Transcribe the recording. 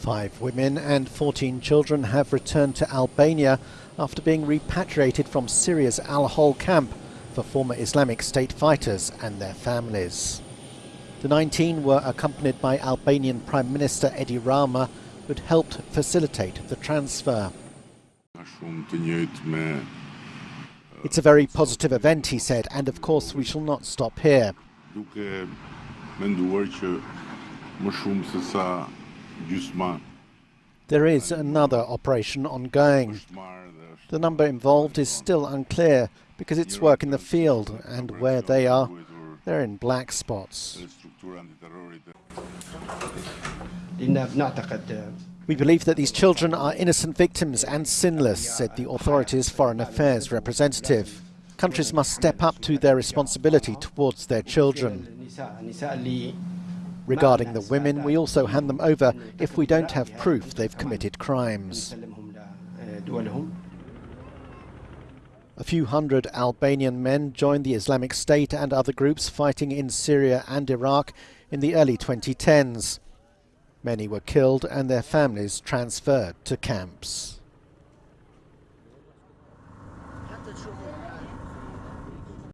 Five women and 14 children have returned to Albania after being repatriated from Syria's Al-Hol camp for former Islamic State fighters and their families. The 19 were accompanied by Albanian Prime Minister Edi Rama, who had helped facilitate the transfer. It's a very positive event, he said, and of course we shall not stop here. There is another operation ongoing. The number involved is still unclear because it's work in the field and where they are, they're in black spots. We believe that these children are innocent victims and sinless, said the authorities' Foreign Affairs representative. Countries must step up to their responsibility towards their children. Regarding the women, we also hand them over if we don't have proof they've committed crimes. A few hundred Albanian men joined the Islamic State and other groups fighting in Syria and Iraq in the early 2010s. Many were killed and their families transferred to camps.